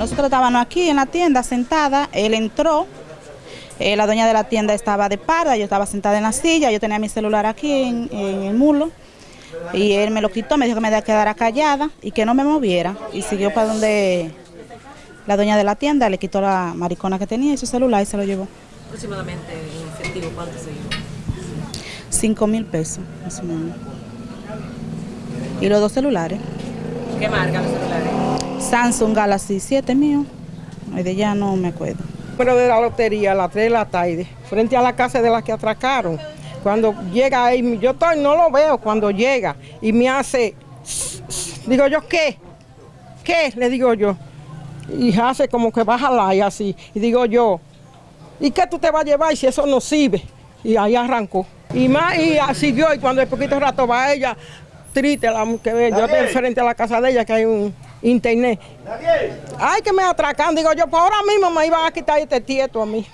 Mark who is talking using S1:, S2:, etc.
S1: nosotros estábamos aquí en la tienda sentada, él entró, eh, la dueña de la tienda estaba de parda, yo estaba sentada en la silla, yo tenía mi celular aquí en, en el mulo y él me lo quitó, me dijo que me quedara callada y que no me moviera y siguió para donde la dueña de la tienda, le quitó la maricona que tenía y su celular y se lo llevó.
S2: Aproximadamente en efectivo, ¿cuánto se llevó?
S1: Cinco mil pesos, más o menos. Y los dos celulares.
S2: ¿Qué marca los celulares?
S1: Samsung Galaxy 7 mío. Ay, de ella no me acuerdo.
S3: número de la lotería a las 3 de la tarde, frente a la casa de la que atracaron. Cuando llega ahí, yo estoy, no lo veo cuando llega y me hace, digo yo, ¿qué? ¿Qué? Le digo yo. Y hace como que baja la y así. Y digo yo, ¿y qué tú te vas a llevar si eso no sirve? Y ahí arrancó. Y más, y siguió, y cuando el poquito rato va ella, triste, la que ve, yo estoy frente a la casa de ella que hay un internet. Ay, que me atracan, digo yo, pues ahora mismo me iban a quitar este tieto a mí.